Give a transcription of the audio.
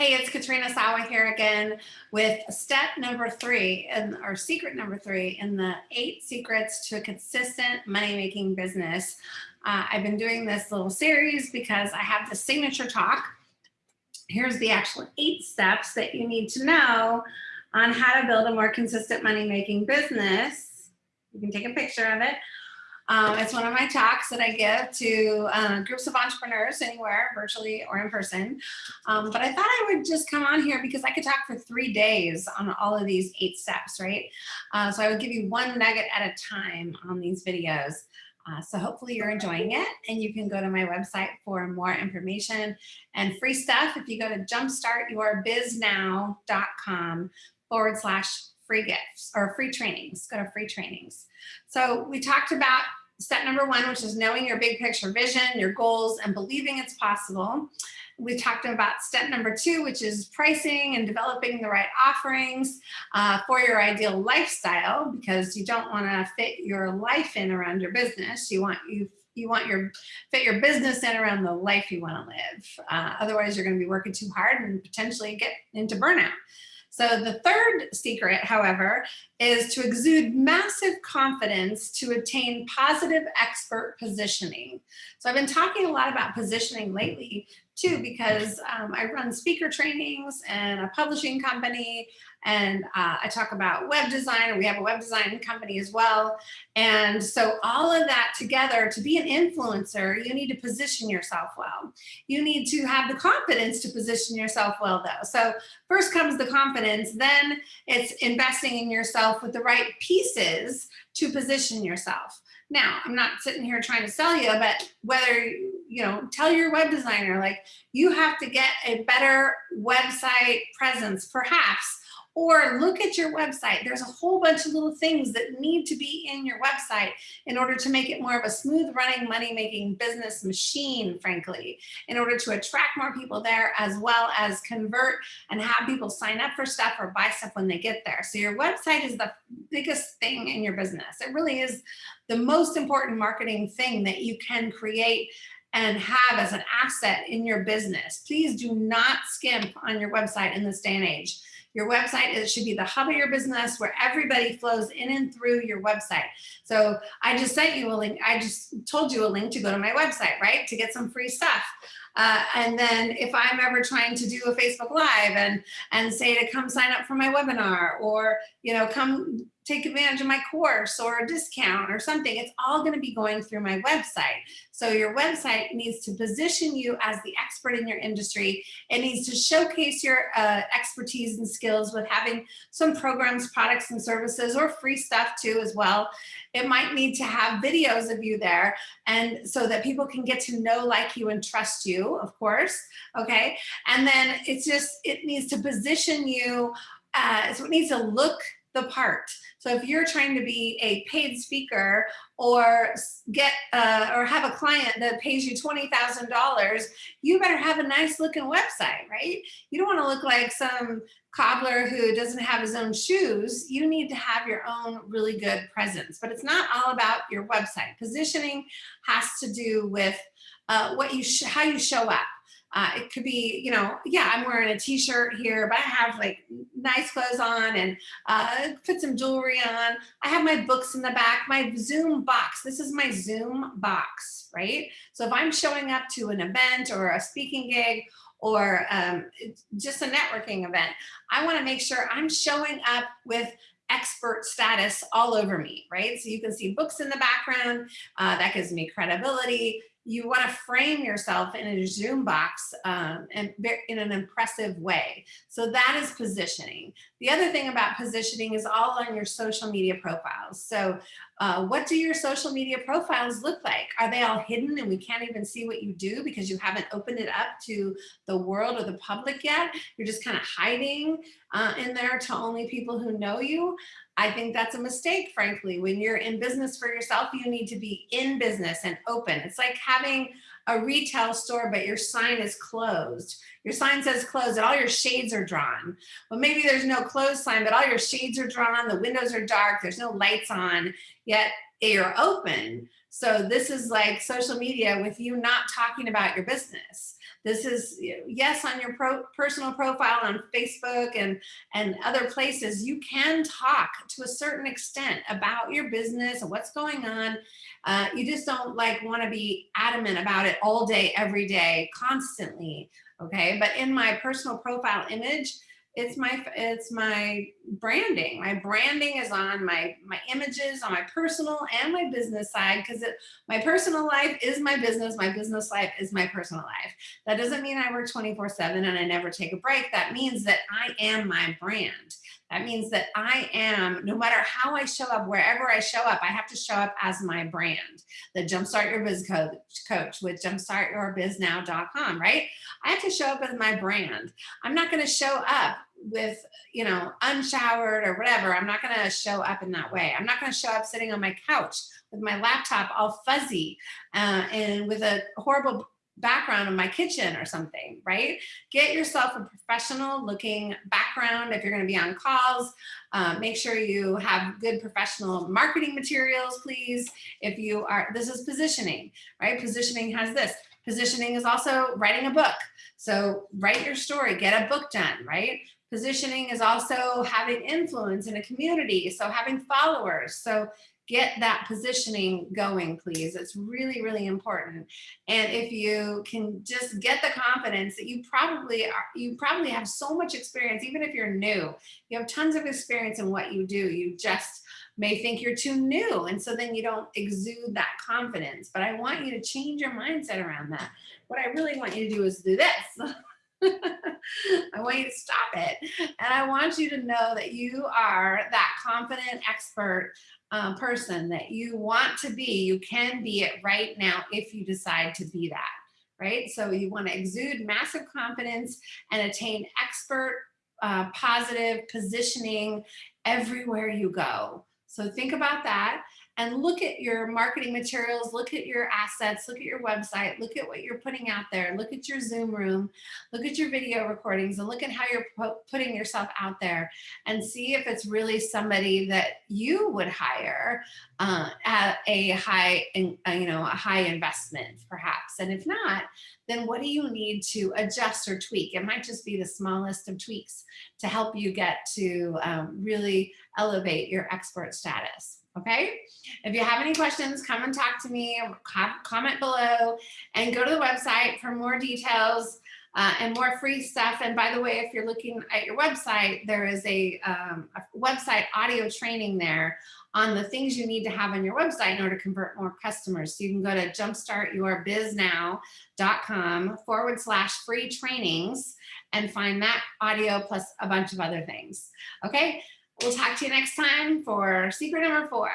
Hey, it's Katrina Sawa here again with step number three and our secret number three in the eight secrets to a consistent money-making business. Uh, I've been doing this little series because I have the signature talk. Here's the actual eight steps that you need to know on how to build a more consistent money-making business. You can take a picture of it. Um, it's one of my talks that I give to uh, groups of entrepreneurs anywhere, virtually or in person. Um, but I thought I would just come on here because I could talk for three days on all of these eight steps, right? Uh, so I would give you one nugget at a time on these videos. Uh, so hopefully you're enjoying it and you can go to my website for more information and free stuff. If you go to jumpstartyourbiznow.com forward slash free gifts or free trainings, go to free trainings. So we talked about step number one, which is knowing your big picture vision, your goals, and believing it's possible. We talked about step number two, which is pricing and developing the right offerings uh, for your ideal lifestyle, because you don't want to fit your life in around your business. You want you you want your fit your business in around the life you want to live. Uh, otherwise, you're going to be working too hard and potentially get into burnout. So the third secret, however, is to exude massive confidence to attain positive expert positioning. So I've been talking a lot about positioning lately too, because um, I run speaker trainings and a publishing company and uh, I talk about web design, and we have a web design company as well. And so all of that together, to be an influencer, you need to position yourself well. You need to have the confidence to position yourself well though. So first comes the confidence, then it's investing in yourself with the right pieces to position yourself. Now, I'm not sitting here trying to sell you, but whether, you know, tell your web designer, like you have to get a better website presence, perhaps or look at your website. There's a whole bunch of little things that need to be in your website in order to make it more of a smooth running money making business machine, frankly, in order to attract more people there as well as convert and have people sign up for stuff or buy stuff when they get there. So your website is the biggest thing in your business. It really is the most important marketing thing that you can create and have as an asset in your business. Please do not skimp on your website in this day and age. Your website it should be the hub of your business where everybody flows in and through your website. So I just sent you a link. I just told you a link to go to my website, right? To get some free stuff. Uh, and then if I'm ever trying to do a Facebook Live and, and say to come sign up for my webinar or, you know, come take advantage of my course or a discount or something, it's all gonna be going through my website. So your website needs to position you as the expert in your industry. It needs to showcase your uh, expertise and skills with having some programs, products and services or free stuff too as well. It might need to have videos of you there and so that people can get to know, like you and trust you, of course, okay? And then it's just, it needs to position you, uh, so it needs to look the part. So if you're trying to be a paid speaker or get uh, or have a client that pays you $20,000, you better have a nice looking website, right? You don't want to look like some cobbler who doesn't have his own shoes. You need to have your own really good presence, but it's not all about your website. Positioning has to do with uh, what you how you show up. Uh, it could be, you know, yeah, I'm wearing a t-shirt here, but I have like nice clothes on and uh, put some jewelry on. I have my books in the back, my Zoom box. This is my Zoom box, right? So if I'm showing up to an event or a speaking gig or um, just a networking event, I wanna make sure I'm showing up with expert status all over me, right? So you can see books in the background, uh, that gives me credibility you want to frame yourself in a Zoom box um, and in an impressive way. So that is positioning. The other thing about positioning is all on your social media profiles. So uh, what do your social media profiles look like? Are they all hidden and we can't even see what you do because you haven't opened it up to the world or the public yet? You're just kind of hiding uh, in there to only people who know you. I think that's a mistake, frankly. When you're in business for yourself, you need to be in business and open. It's like having a retail store, but your sign is closed. Your sign says closed and all your shades are drawn. Well, maybe there's no closed sign, but all your shades are drawn, the windows are dark, there's no lights on, yet you're open. So this is like social media with you not talking about your business. This is, yes, on your pro personal profile on Facebook and, and other places, you can talk to a certain extent about your business and what's going on. Uh, you just don't like want to be adamant about it all day, every day, constantly. Okay. But in my personal profile image, it's my it's my branding. My branding is on my my images on my personal and my business side because my personal life is my business my business life is my personal life. That doesn't mean i work 24 7 and i never take a break. That means that i am my brand. That means that I am, no matter how I show up, wherever I show up, I have to show up as my brand, the Jumpstart Your Biz coach, coach with jumpstartyourbiznow.com, right? I have to show up as my brand. I'm not going to show up with, you know, unshowered or whatever. I'm not going to show up in that way. I'm not going to show up sitting on my couch with my laptop all fuzzy uh, and with a horrible background in my kitchen or something, right? Get yourself a professional looking background if you're gonna be on calls. Um, make sure you have good professional marketing materials, please. If you are, this is positioning, right? Positioning has this. Positioning is also writing a book. So write your story, get a book done, right? Positioning is also having influence in a community, so having followers. So get that positioning going, please. It's really, really important. And if you can just get the confidence that you probably are, you probably have so much experience, even if you're new, you have tons of experience in what you do. You just may think you're too new. And so then you don't exude that confidence. But I want you to change your mindset around that. What I really want you to do is do this. I want you to stop it. And I want you to know that you are that confident expert um, person that you want to be. You can be it right now if you decide to be that, right? So you want to exude massive confidence and attain expert uh, positive positioning everywhere you go. So think about that and look at your marketing materials, look at your assets, look at your website, look at what you're putting out there, look at your Zoom room, look at your video recordings and look at how you're putting yourself out there and see if it's really somebody that you would hire uh, at a high, uh, you know, a high investment perhaps. And if not, then what do you need to adjust or tweak? It might just be the smallest of tweaks to help you get to um, really elevate your expert status okay? If you have any questions, come and talk to me, comment below, and go to the website for more details uh, and more free stuff. And by the way, if you're looking at your website, there is a, um, a website audio training there on the things you need to have on your website in order to convert more customers. So you can go to jumpstartyourbiznow.com forward slash free trainings and find that audio plus a bunch of other things. Okay, We'll talk to you next time for secret number four.